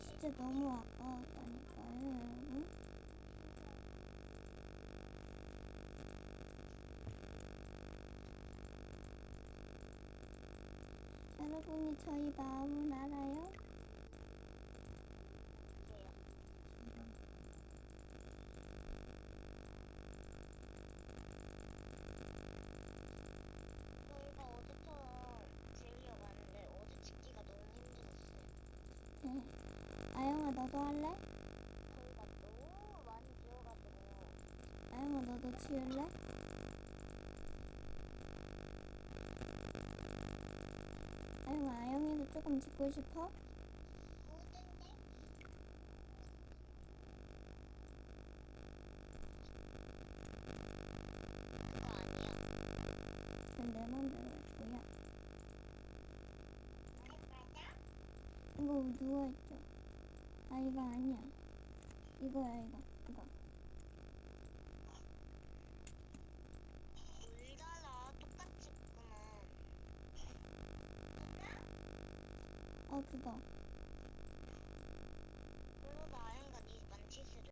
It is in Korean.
진짜 너무 아까웠다니까요, 여러분. 여러분이 저희 마음을 알아요? 네. 너도 할래? 저희가 너무 많이 지어가지고 아영아, 너도 지을래? 아영아, 아영이도 조금 짓고 싶어? 내 맘대로 할 거야. 맞아? 이거 누가 했죠? 아, 이거 아니야. 이거야, 이거. 이거. 울잖아. 똑같이 구만. 어, 그거.